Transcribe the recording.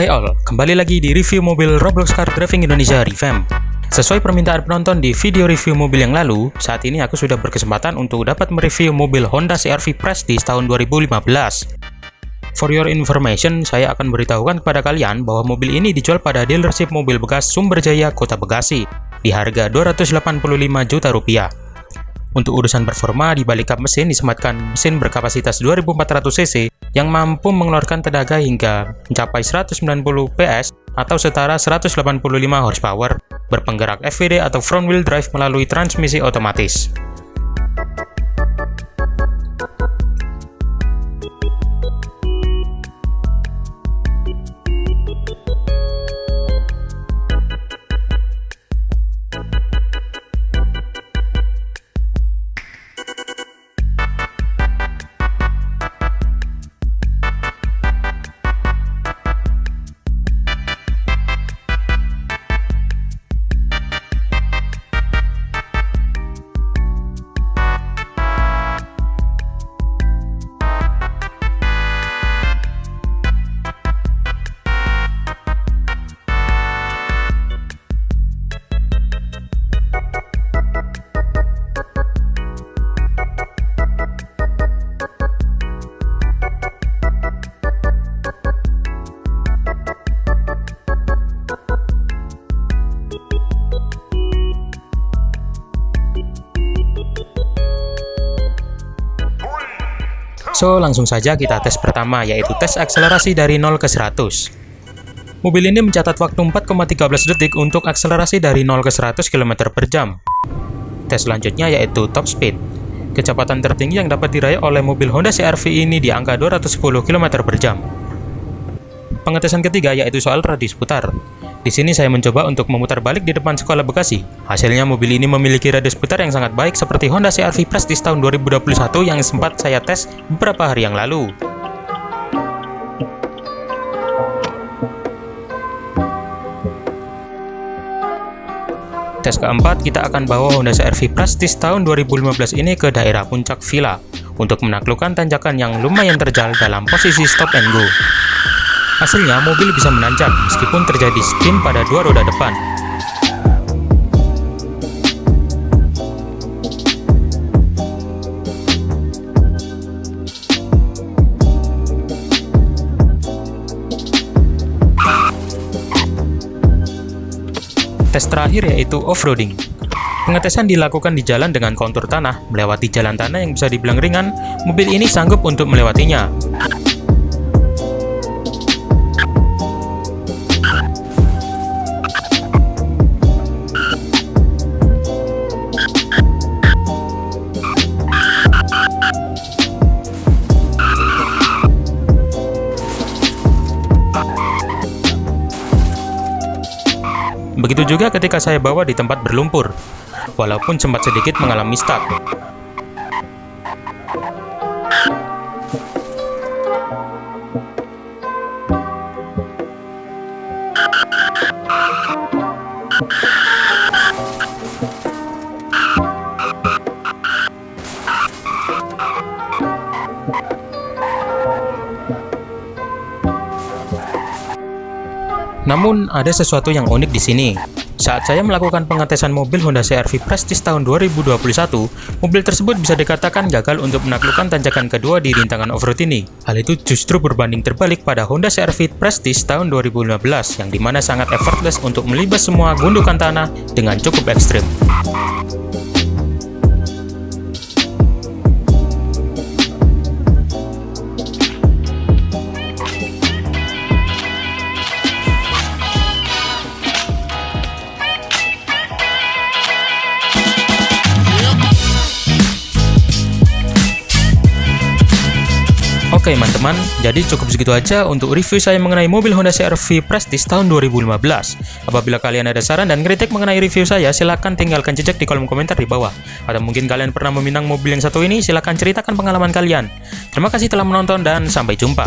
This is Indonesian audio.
Hai all, kembali lagi di review mobil Roblox Car Driving Indonesia Revamp. Sesuai permintaan penonton di video review mobil yang lalu, saat ini aku sudah berkesempatan untuk dapat mereview mobil Honda CR-V Prestige tahun 2015. For your information, saya akan beritahukan kepada kalian bahwa mobil ini dijual pada dealership mobil bekas Sumberjaya, Kota Bekasi, di harga 285 juta rupiah. Untuk urusan performa, di balik kap mesin disematkan mesin berkapasitas 2400 cc yang mampu mengeluarkan tenaga hingga mencapai 190 PS atau setara 185 horsepower, berpenggerak FVD atau front wheel drive melalui transmisi otomatis. So, langsung saja kita tes pertama, yaitu tes akselerasi dari 0 ke 100. Mobil ini mencatat waktu 4,13 detik untuk akselerasi dari 0 ke 100 km per jam. Tes selanjutnya yaitu top speed. Kecepatan tertinggi yang dapat diraih oleh mobil Honda CR-V ini di angka 210 km per jam. Pengetesan ketiga yaitu soal radius putar. Di sini saya mencoba untuk memutar balik di depan sekolah Bekasi. Hasilnya mobil ini memiliki radius putar yang sangat baik seperti Honda CR-V Prestige tahun 2021 yang sempat saya tes beberapa hari yang lalu. Tes keempat, kita akan bawa Honda CR-V Prestige tahun 2015 ini ke daerah puncak Villa untuk menaklukkan tanjakan yang lumayan terjal dalam posisi stop and go. Hasilnya, mobil bisa menanjak meskipun terjadi spin pada dua roda depan. Tes terakhir yaitu off-roading. Pengetesan dilakukan di jalan dengan kontur tanah, melewati jalan tanah yang bisa dibilang ringan, mobil ini sanggup untuk melewatinya. Begitu juga ketika saya bawa di tempat berlumpur, walaupun sempat sedikit mengalami stuck. Namun, ada sesuatu yang unik di sini. Saat saya melakukan pengetesan mobil Honda CR-V Prestige tahun 2021, mobil tersebut bisa dikatakan gagal untuk menaklukkan tanjakan kedua di rintangan off-road ini. Hal itu justru berbanding terbalik pada Honda CR-V Prestige tahun 2015, yang di mana sangat effortless untuk melibas semua gundukan tanah dengan cukup ekstrim. Oke teman-teman, jadi cukup segitu aja untuk review saya mengenai mobil Honda CR-V Prestige tahun 2015. Apabila kalian ada saran dan kritik mengenai review saya, silahkan tinggalkan jejak di kolom komentar di bawah. Atau mungkin kalian pernah meminang mobil yang satu ini, silahkan ceritakan pengalaman kalian. Terima kasih telah menonton dan sampai jumpa.